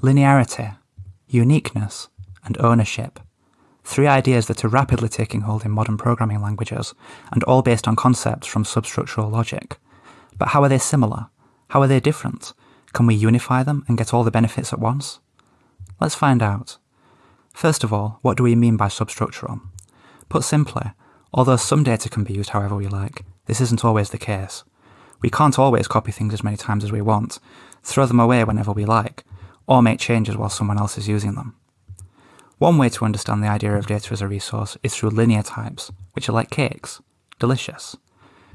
linearity, uniqueness, and ownership. Three ideas that are rapidly taking hold in modern programming languages, and all based on concepts from substructural logic. But how are they similar? How are they different? Can we unify them and get all the benefits at once? Let's find out. First of all, what do we mean by substructural? Put simply, although some data can be used however we like, this isn't always the case. We can't always copy things as many times as we want, throw them away whenever we like, or make changes while someone else is using them. One way to understand the idea of data as a resource is through linear types, which are like cakes. Delicious.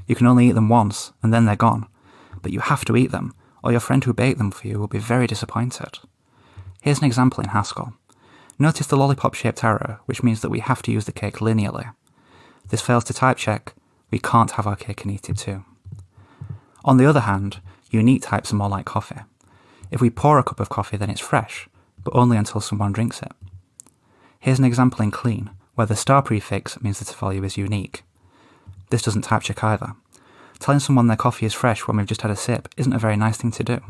You can only eat them once, and then they're gone. But you have to eat them, or your friend who baked them for you will be very disappointed. Here's an example in Haskell. Notice the lollipop-shaped arrow, which means that we have to use the cake linearly. This fails to type check, we can't have our cake and eat it too. On the other hand, unique types are more like coffee. If we pour a cup of coffee, then it's fresh, but only until someone drinks it. Here's an example in clean, where the star prefix means that a value is unique. This doesn't type check either. Telling someone their coffee is fresh when we've just had a sip isn't a very nice thing to do.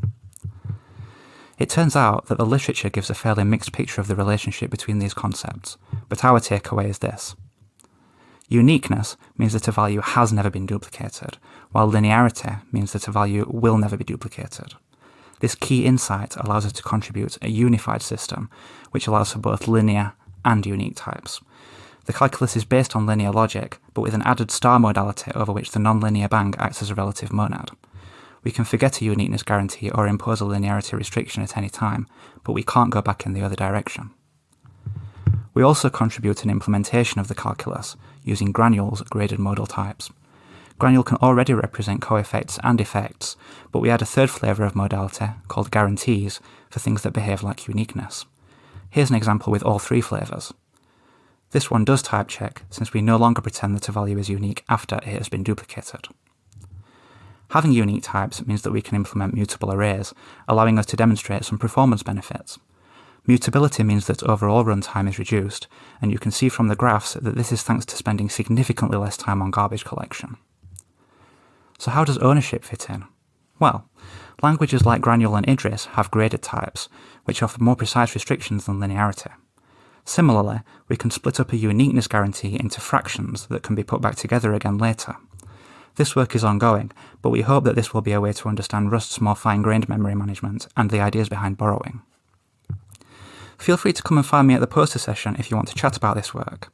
It turns out that the literature gives a fairly mixed picture of the relationship between these concepts, but our takeaway is this. Uniqueness means that a value has never been duplicated, while linearity means that a value will never be duplicated. This key insight allows us to contribute a unified system, which allows for both linear and unique types. The calculus is based on linear logic, but with an added star modality over which the nonlinear bang acts as a relative monad. We can forget a uniqueness guarantee or impose a linearity restriction at any time, but we can't go back in the other direction. We also contribute an implementation of the calculus using Granule's graded modal types. Granule can already represent coeffects and effects, but we add a third flavour of modality, called guarantees, for things that behave like uniqueness. Here's an example with all three flavours. This one does type check, since we no longer pretend that a value is unique after it has been duplicated. Having unique types means that we can implement mutable arrays, allowing us to demonstrate some performance benefits. Mutability means that overall runtime is reduced, and you can see from the graphs that this is thanks to spending significantly less time on garbage collection. So how does ownership fit in? Well, languages like Granule and Idris have graded types, which offer more precise restrictions than linearity. Similarly, we can split up a uniqueness guarantee into fractions that can be put back together again later. This work is ongoing, but we hope that this will be a way to understand Rust's more fine-grained memory management and the ideas behind borrowing. Feel free to come and find me at the poster session if you want to chat about this work.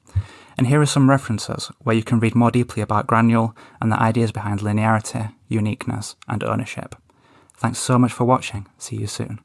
And here are some references where you can read more deeply about Granule and the ideas behind linearity, uniqueness, and ownership. Thanks so much for watching. See you soon.